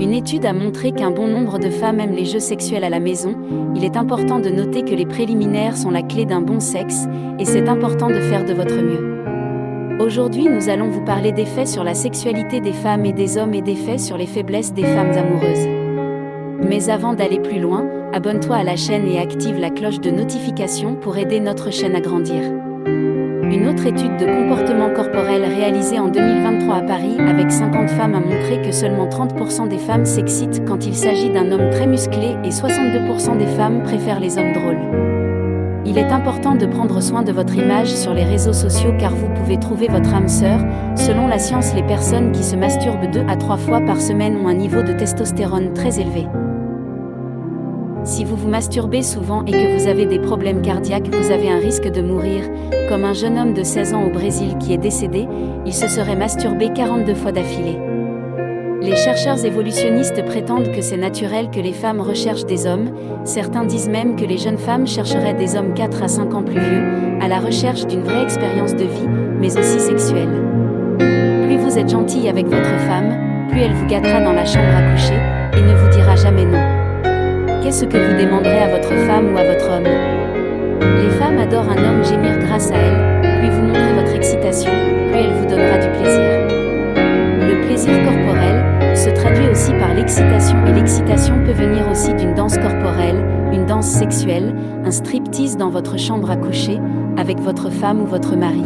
Une étude a montré qu'un bon nombre de femmes aiment les jeux sexuels à la maison. Il est important de noter que les préliminaires sont la clé d'un bon sexe, et c'est important de faire de votre mieux. Aujourd'hui, nous allons vous parler d'effets sur la sexualité des femmes et des hommes et d'effets sur les faiblesses des femmes amoureuses. Mais avant d'aller plus loin, abonne-toi à la chaîne et active la cloche de notification pour aider notre chaîne à grandir. Une autre étude de comportement corporel réalisée en 2023 à Paris avec 50 femmes a montré que seulement 30% des femmes s'excitent quand il s'agit d'un homme très musclé et 62% des femmes préfèrent les hommes drôles. Il est important de prendre soin de votre image sur les réseaux sociaux car vous pouvez trouver votre âme sœur. Selon la science, les personnes qui se masturbent 2 à 3 fois par semaine ont un niveau de testostérone très élevé. Si vous vous masturbez souvent et que vous avez des problèmes cardiaques, vous avez un risque de mourir, comme un jeune homme de 16 ans au Brésil qui est décédé, il se serait masturbé 42 fois d'affilée. Les chercheurs évolutionnistes prétendent que c'est naturel que les femmes recherchent des hommes, certains disent même que les jeunes femmes chercheraient des hommes 4 à 5 ans plus vieux, à la recherche d'une vraie expérience de vie, mais aussi sexuelle. Plus vous êtes gentille avec votre femme, plus elle vous gâtera dans la chambre à coucher, Qu'est-ce que vous demanderez à votre femme ou à votre homme Les femmes adorent un homme gémir grâce à elles. Plus vous montrez votre excitation, plus elle vous donnera du plaisir. Le plaisir corporel se traduit aussi par l'excitation et l'excitation peut venir aussi d'une danse corporelle, une danse sexuelle, un striptease dans votre chambre à coucher, avec votre femme ou votre mari.